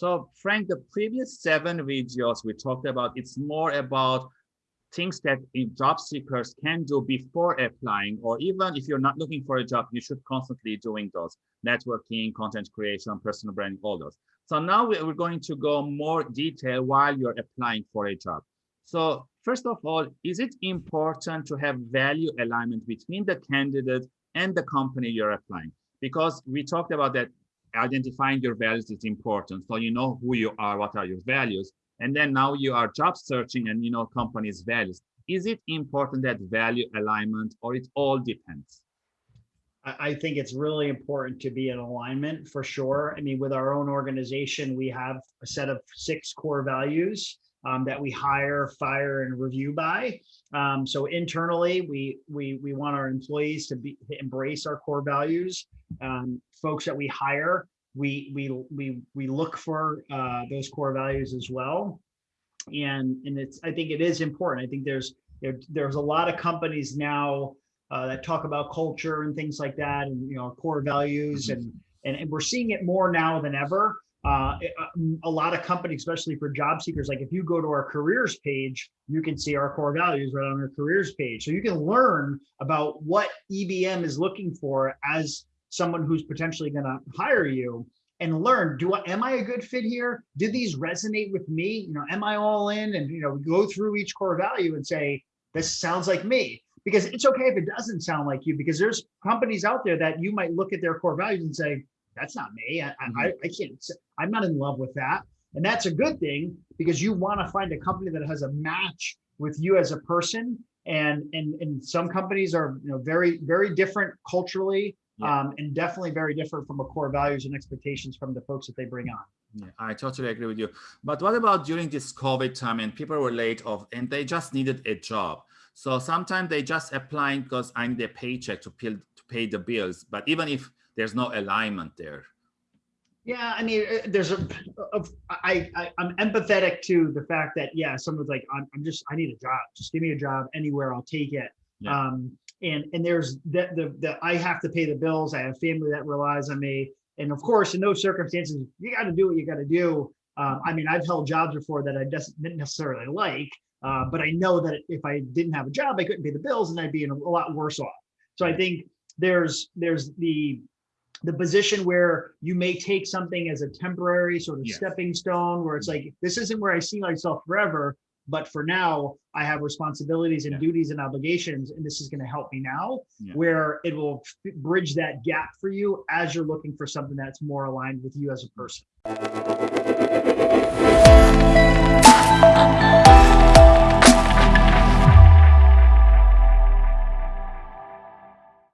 So Frank, the previous seven videos we talked about, it's more about things that job seekers can do before applying, or even if you're not looking for a job, you should constantly doing those networking, content creation, personal branding, all those. So now we're going to go more detail while you're applying for a job. So first of all, is it important to have value alignment between the candidate and the company you're applying? Because we talked about that identifying your values is important. So you know who you are, what are your values, and then now you are job searching and you know company's values. Is it important that value alignment or it all depends? I think it's really important to be in alignment for sure. I mean, with our own organization, we have a set of six core values um, that we hire, fire, and review by. Um, so internally, we we we want our employees to be to embrace our core values. Um, folks that we hire, we we we we look for uh, those core values as well. And and it's I think it is important. I think there's there, there's a lot of companies now uh, that talk about culture and things like that, and you know core values, mm -hmm. and, and and we're seeing it more now than ever. Uh, a lot of companies, especially for job seekers, like if you go to our careers page, you can see our core values right on our careers page. So you can learn about what EBM is looking for as someone who's potentially going to hire you and learn, do I, am I a good fit here? Do these resonate with me? You know, am I all in? And, you know, go through each core value and say, this sounds like me because it's okay if it doesn't sound like you because there's companies out there that you might look at their core values and say, that's not me. I, mm -hmm. I, I can't, I'm not in love with that. And that's a good thing because you want to find a company that has a match with you as a person. And, and, and some companies are you know, very, very different culturally yeah. um, and definitely very different from a core values and expectations from the folks that they bring on. Yeah, I totally agree with you. But what about during this COVID time and people were laid off and they just needed a job? So sometimes they just applying because I need a paycheck to pay, to pay the bills. But even if there's no alignment there. Yeah, I mean, uh, there's a, a I, I I'm empathetic to the fact that yeah, someone's like, I'm, I'm just I need a job, just give me a job anywhere, I'll take it. Yeah. Um, and and there's that the the I have to pay the bills. I have family that relies on me, and of course, in those circumstances, you got to do what you got to do. Um, I mean, I've held jobs before that I didn't necessarily like, uh, but I know that if I didn't have a job, I couldn't pay the bills, and I'd be in a, lot worse off. So I think there's there's the the position where you may take something as a temporary sort of yes. stepping stone where it's mm-hmm. like this isn't where i see myself forever but for now i have responsibilities and yeah. duties and obligations and this is going to help me now yeah. where it will bridge that gap for you as you're looking for something that's more aligned with you as a person